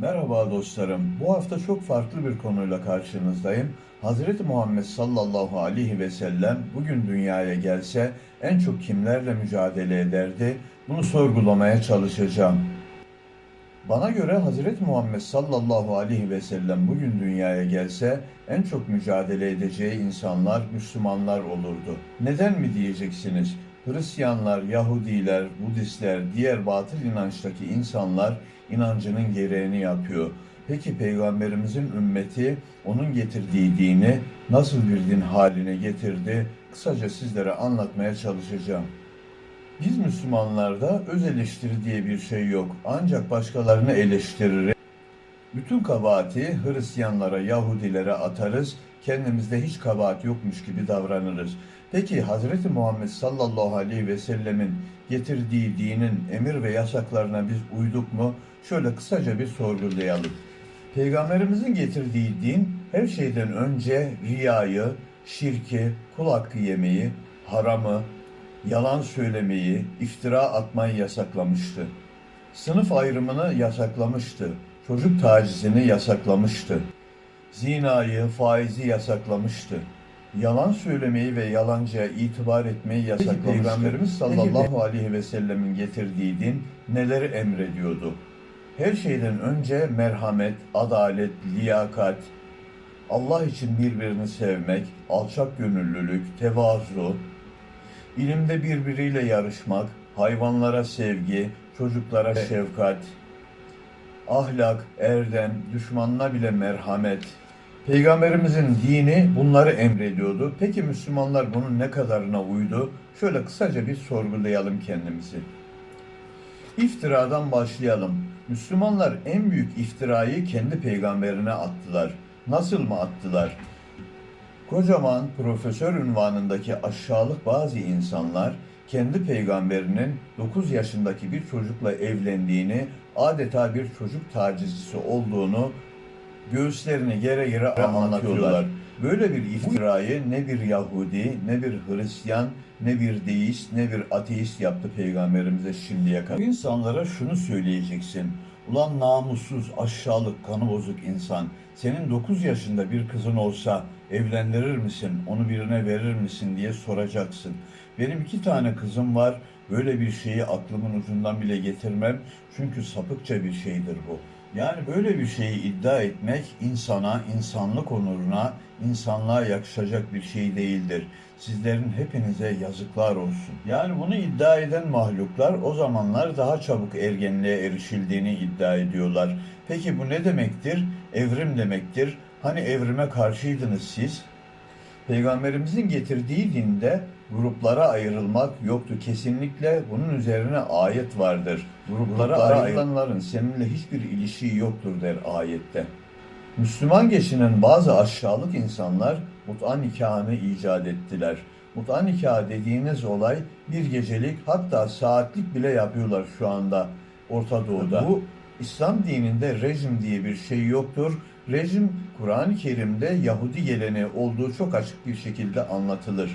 Merhaba dostlarım. Bu hafta çok farklı bir konuyla karşınızdayım. Hazreti Muhammed sallallahu aleyhi ve sellem bugün dünyaya gelse en çok kimlerle mücadele ederdi? Bunu sorgulamaya çalışacağım. Bana göre Hazreti Muhammed sallallahu aleyhi ve sellem bugün dünyaya gelse en çok mücadele edeceği insanlar Müslümanlar olurdu. Neden mi diyeceksiniz? Hristiyanlar, Yahudiler, Budistler, diğer batıl inançtaki insanlar inancının gereğini yapıyor. Peki Peygamberimizin ümmeti onun getirdiği dini nasıl bir din haline getirdi? Kısaca sizlere anlatmaya çalışacağım. Biz Müslümanlarda öz eleştiri diye bir şey yok. Ancak başkalarını eleştiririz. Bütün kabahati Hristiyanlara, Yahudilere atarız. Kendimizde hiç kabahat yokmuş gibi davranırız. Peki Hazreti Muhammed sallallahu aleyhi ve sellemin getirdiği dinin emir ve yasaklarına biz uyduk mu? Şöyle kısaca bir sorgulayalım. Peygamberimizin getirdiği din her şeyden önce riyayı, şirki, kul hakkı yemeyi, haramı, yalan söylemeyi, iftira atmayı yasaklamıştı. Sınıf ayrımını yasaklamıştı. Çocuk tacizini yasaklamıştı. Zinayı, faizi yasaklamıştı. Yalan söylemeyi ve yalancıya itibar etmeyi yasaklamıştı. Peygamberimiz sallallahu aleyhi ve sellemin getirdiği din neleri emrediyordu? Her şeyden önce merhamet, adalet, liyakat, Allah için birbirini sevmek, alçak gönüllülük, tevazu, ilimde birbiriyle yarışmak, hayvanlara sevgi, çocuklara şefkat, ahlak, erdem, düşmanına bile merhamet. Peygamberimizin dini bunları emrediyordu. Peki Müslümanlar bunun ne kadarına uydu? Şöyle kısaca bir sorgulayalım kendimizi. İftiradan başlayalım. Müslümanlar en büyük iftirayı kendi peygamberine attılar. Nasıl mı attılar? Kocaman profesör ünvanındaki aşağılık bazı insanlar kendi peygamberinin 9 yaşındaki bir çocukla evlendiğini, adeta bir çocuk tacizcisi olduğunu göğüslerini gere gere anlatıyorlar. Böyle bir iftirayı ne bir Yahudi, ne bir Hristiyan, ne bir deist, ne bir ateist yaptı peygamberimize şimdiye kadar. Bu insanlara şunu söyleyeceksin. Ulan namussuz, aşağılık, kanı bozuk insan. Senin 9 yaşında bir kızın olsa evlendirir misin, onu birine verir misin diye soracaksın. Benim iki tane kızım var. Böyle bir şeyi aklımın ucundan bile getirmem. Çünkü sapıkça bir şeydir bu. Yani böyle bir şeyi iddia etmek insana, insanlık onuruna, insanlığa yakışacak bir şey değildir. Sizlerin hepinize yazıklar olsun. Yani bunu iddia eden mahluklar o zamanlar daha çabuk ergenliğe erişildiğini iddia ediyorlar. Peki bu ne demektir? Evrim demektir. Hani evrime karşıydınız siz? Peygamberimizin getirdiği dinde gruplara ayrılmak yoktu. Kesinlikle bunun üzerine ayet vardır. Gruplara, ayrılanların seninle hiçbir ilişiği yoktur der ayette. Müslüman geçinen bazı aşağılık insanlar mut'a nikahını icat ettiler. Mut'a nikahı dediğiniz olay bir gecelik hatta saatlik bile yapıyorlar şu anda Orta Doğu'da. Bu İslam dininde rejim diye bir şey yoktur. Rejim Kur'an-ı Kerim'de Yahudi geleneği olduğu çok açık bir şekilde anlatılır.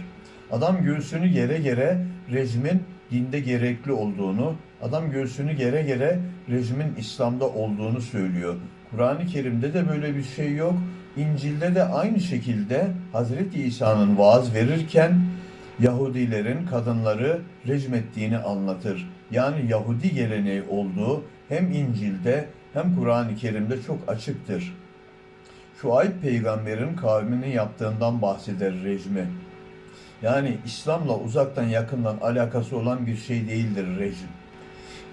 Adam göğsünü gere gere rejimin dinde gerekli olduğunu, adam göğsünü gere gere rejimin İslam'da olduğunu söylüyor. Kur'an-ı Kerim'de de böyle bir şey yok. İncil'de de aynı şekilde Hazreti İsa'nın vaaz verirken Yahudilerin kadınları rejim ettiğini anlatır. Yani Yahudi geleneği olduğu hem İncil'de hem Kur'an-ı Kerim'de çok açıktır. Şuayb peygamberin kavminin yaptığından bahseder rejimi. Yani İslam'la uzaktan yakından alakası olan bir şey değildir rejim.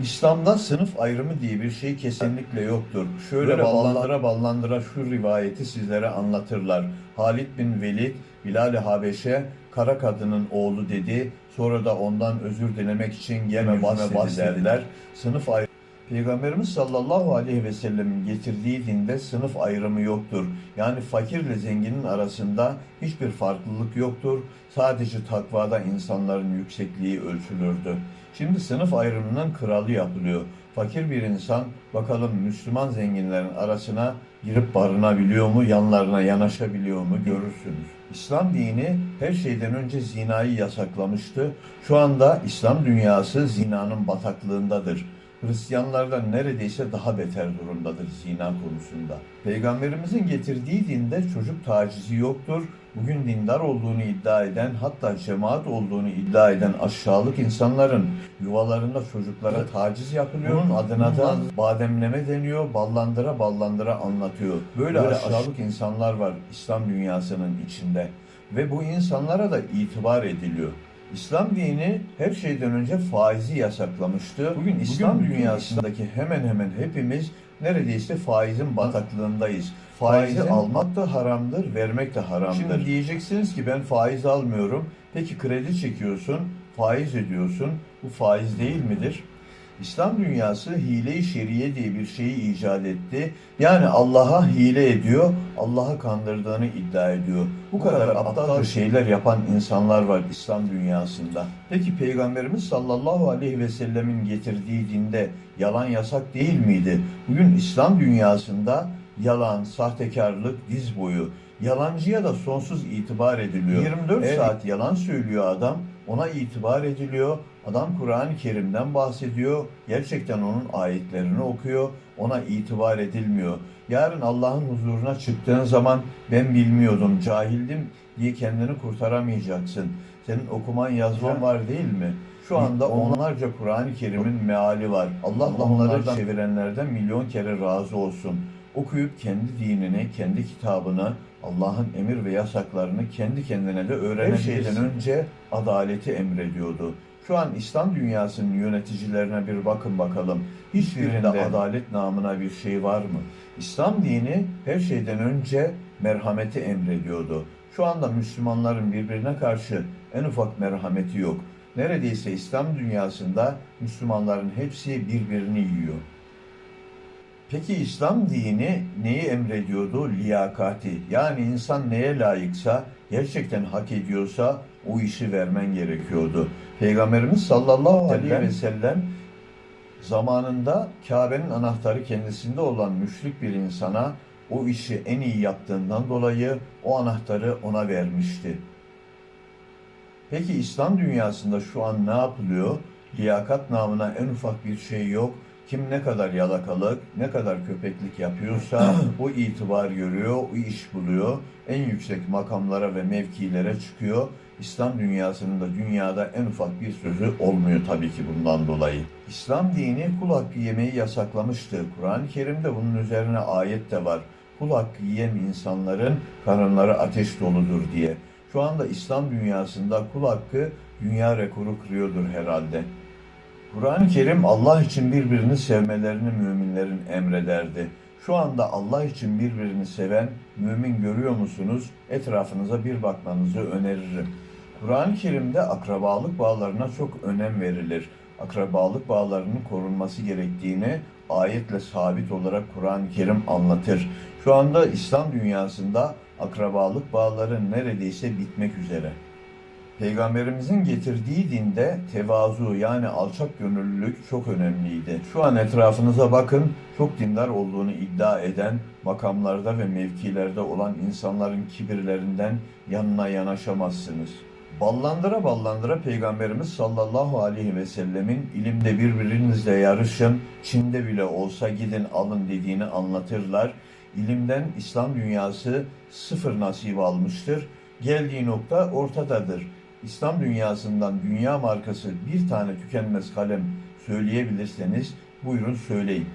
İslam'da sınıf ayrımı diye bir şey kesinlikle yoktur. Şöyle Böyle ballandıra ballandıra şu rivayeti sizlere anlatırlar. Halid bin Velid, Bilal-i Habeş'e kara kadının oğlu dedi. Sonra da ondan özür dilemek için gelme bahsederler. Sınıf ayrımı Peygamberimiz sallallahu aleyhi ve sellemin getirdiği dinde sınıf ayrımı yoktur. Yani fakirle zenginin arasında hiçbir farklılık yoktur. Sadece takvada insanların yüksekliği ölçülürdü. Şimdi sınıf ayrımının kralı yapılıyor. Fakir bir insan bakalım Müslüman zenginlerin arasına girip barınabiliyor mu, yanlarına yanaşabiliyor mu görürsünüz. İslam dini her şeyden önce zinayı yasaklamıştı. Şu anda İslam dünyası zinanın bataklığındadır. Hristiyanlardan neredeyse daha beter durumdadır zina konusunda. Peygamberimizin getirdiği dinde çocuk tacizi yoktur. Bugün dindar olduğunu iddia eden hatta cemaat olduğunu iddia eden aşağılık insanların yuvalarında çocuklara taciz yapılıyor. Bunun adına da bademleme deniyor. Ballandıra ballandıra anlatıyor. Böyle, Böyle aşağılık insanlar var İslam dünyasının içinde. Ve bu insanlara da itibar ediliyor. İslam dini her şeyden önce faizi yasaklamıştı. Bugün İslam bütün dünyasındaki hemen hemen hepimiz neredeyse faizin bataklığındayız. Faizi Faizin- almak da haramdır, vermek de haramdır. Şimdi diyeceksiniz ki ben faiz almıyorum. Peki kredi çekiyorsun, faiz ödüyorsun. Bu faiz değil midir? İslam dünyası hile-i şeriye diye bir şeyi icat etti. Yani Allah'a hile ediyor, Allah'ı kandırdığını iddia ediyor. Bu kadar aptal şeyler yapan insanlar var İslam dünyasında. Peki Peygamberimiz sallallahu aleyhi ve sellemin getirdiği dinde yalan yasak değil miydi? Bugün İslam dünyasında yalan, sahtekarlık diz boyu. Yalancıya da sonsuz itibar ediliyor. 24 Evet. saat yalan söylüyor adam, ona itibar ediliyor. Adam Kur'an-ı Kerim'den bahsediyor. Gerçekten onun ayetlerini okuyor. Ona itibar edilmiyor. Yarın Allah'ın huzuruna çıktığın zaman ben bilmiyordum, cahildim diye kendini kurtaramayacaksın. Senin okuman yazman var değil mi? Şu anda onlarca Kur'an-ı Kerim'in meali var. Allah onları çevirenlerden milyon kere razı olsun. Okuyup kendi dinini, kendi kitabını, Allah'ın emir ve yasaklarını kendi kendine de öğrenebilirsin. Her şeyden önce adaleti emrediyordu. Şu an İslam dünyasının yöneticilerine bir bakın bakalım. Hiçbirinde adalet namına bir şey var mı? İslam dini her şeyden önce merhameti emrediyordu. Şu anda Müslümanların birbirine karşı en ufak merhameti yok. Neredeyse İslam dünyasında Müslümanların hepsi birbirini yiyor. Peki İslam dini neyi emrediyordu? Liyakati. Yani insan neye layıksa, gerçekten hak ediyorsa o işi vermen gerekiyordu. Peygamberimiz sallallahu aleyhi ve sellem zamanında Kabe'nin anahtarı kendisinde olan müşrik bir insana o işi en iyi yaptığından dolayı o anahtarı ona vermişti. Peki İslam dünyasında şu an ne yapılıyor? Liyakat namına en ufak bir şey yok. Kim ne kadar yalakalık, ne kadar köpeklik yapıyorsa o itibar görüyor, o iş buluyor. En yüksek makamlara ve mevkilere çıkıyor. İslam dünyasının da dünyada en ufak bir sözü olmuyor tabii ki bundan dolayı. İslam dini kul hakkı yemeyi yasaklamıştı. Kur'an-ı Kerim'de bunun üzerine ayet de var. Kul hakkı yiyen insanların karınları ateş doludur diye. Şu anda İslam dünyasında kul hakkı dünya rekoru kırıyordur herhalde. Kur'an-ı Kerim Allah için birbirini sevmelerini müminlerin emrederdi. Şu anda Allah için birbirini seven mümin görüyor musunuz? Etrafınıza bir bakmanızı öneririm. Kur'an-ı Kerim'de akrabalık bağlarına çok önem verilir. Akrabalık bağlarının korunması gerektiğini ayetle sabit olarak Kur'an-ı Kerim anlatır. Şu anda İslam dünyasında akrabalık bağları neredeyse bitmek üzere. Peygamberimizin getirdiği dinde tevazu yani alçak gönüllülük çok önemliydi. Şu an etrafınıza bakın, çok dindar olduğunu iddia eden, makamlarda ve mevkilerde olan insanların kibirlerinden yanına yanaşamazsınız. Ballandıra ballandıra Peygamberimiz sallallahu aleyhi ve sellemin ilimde birbirinizle yarışın, Çin'de bile olsa gidin alın dediğini anlatırlar. İlimden İslam dünyası sıfır nasip almıştır. Geldiği nokta ortadadır. İslam dünyasından dünya markası bir tane tükenmez kalem söyleyebilirseniz buyurun söyleyin.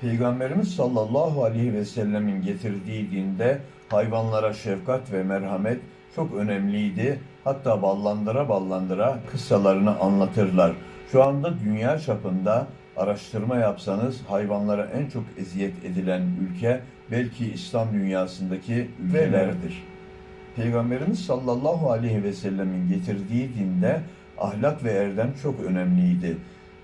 Peygamberimiz sallallahu aleyhi ve sellemin getirdiği dinde hayvanlara şefkat ve merhamet çok önemliydi. Hatta ballandıra ballandıra kıssalarını anlatırlar. Şu anda dünya çapında araştırma yapsanız hayvanlara en çok eziyet edilen ülke belki İslam dünyasındaki ülkelerdir. Peygamberimiz sallallahu aleyhi ve sellemin getirdiği dinde ahlak ve erdem çok önemliydi.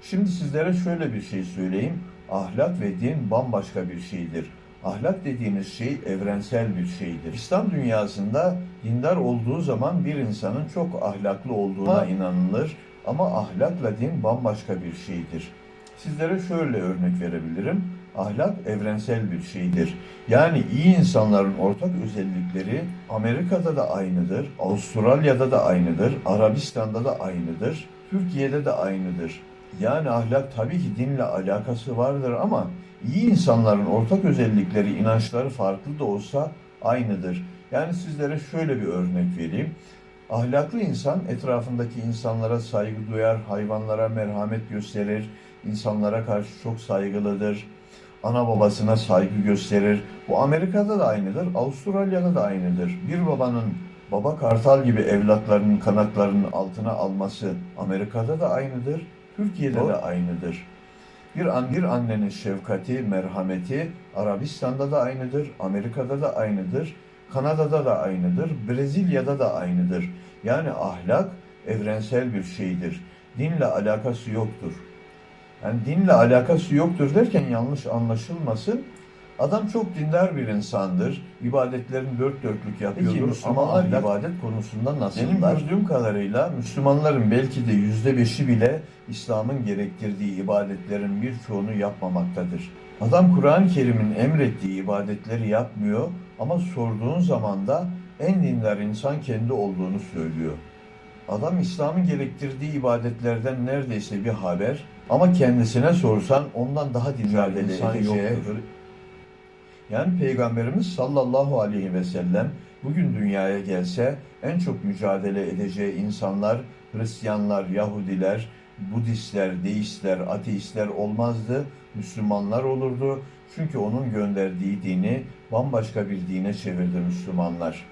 Şimdi sizlere şöyle bir şey söyleyeyim. Ahlak ve din bambaşka bir şeydir. Ahlak dediğiniz şey evrensel bir şeydir. İslam dünyasında dindar olduğu zaman bir insanın çok ahlaklı olduğuna inanılır ama ahlakla din bambaşka bir şeydir. Sizlere şöyle örnek verebilirim. Ahlak evrensel bir şeydir. Yani iyi insanların ortak özellikleri Amerika'da da aynıdır, Avustralya'da da aynıdır, Arabistan'da da aynıdır, Türkiye'de de aynıdır. Yani ahlak tabii ki dinle alakası vardır ama iyi insanların ortak özellikleri, inançları farklı da olsa aynıdır. Yani sizlere şöyle bir örnek vereyim. Ahlaklı insan etrafındaki insanlara saygı duyar, hayvanlara merhamet gösterir, insanlara karşı çok saygılıdır. Ana babasına saygı gösterir. Bu Amerika'da da aynıdır, Avustralya'da da aynıdır. Bir babanın baba kartal gibi evlatlarının kanatlarının altına alması Amerika'da da aynıdır, Türkiye'de de aynıdır. Bir, an, bir annenin şefkati, merhameti Arabistan'da da aynıdır, Amerika'da da aynıdır, Kanada'da da aynıdır, Brezilya'da da aynıdır. Yani ahlak evrensel bir şeydir. Dinle alakası yoktur. Yani dinle alakası yoktur derken yanlış anlaşılmasın. Adam çok dindar bir insandır. İbadetlerini dört dörtlük yapıyordur. Peki, ama ahlak ibadet konusunda nasıl? benim gördüğüm kadarıyla Müslümanların belki de yüzde beşi bile İslam'ın gerektirdiği ibadetlerin birçoğunu yapmamaktadır. Adam Kur'an-ı Kerim'in emrettiği ibadetleri yapmıyor ama sorduğun zaman da en dindar insan kendi olduğunu söylüyor. Adam İslam'ın gerektirdiği ibadetlerden neredeyse bir haber ama kendisine sorsan ondan daha dindar insan yoktur. Yani Peygamberimiz sallallahu aleyhi ve sellem bugün dünyaya gelse en çok mücadele edeceği insanlar Hristiyanlar, Yahudiler, Budistler, Deistler, Ateistler olmazdı. Müslümanlar olurdu. Çünkü onun gönderdiği dini bambaşka bir dine çevirdi Müslümanlar.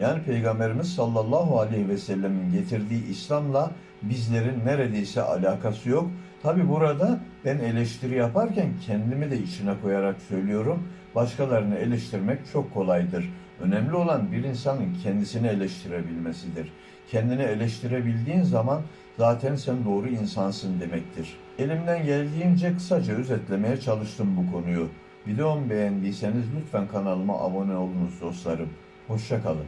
Yani Peygamberimiz sallallahu aleyhi ve sellemin getirdiği İslam'la bizlerin neredeyse alakası yok. Tabi burada ben eleştiri yaparken kendimi de içine koyarak söylüyorum. Başkalarını eleştirmek çok kolaydır. Önemli olan bir insanın kendisini eleştirebilmesidir. Kendini eleştirebildiğin zaman zaten sen doğru insansın demektir. Elimden geldiğince kısaca özetlemeye çalıştım bu konuyu. Videomu beğendiyseniz lütfen kanalıma abone olunuz dostlarım. Hoşça kalın.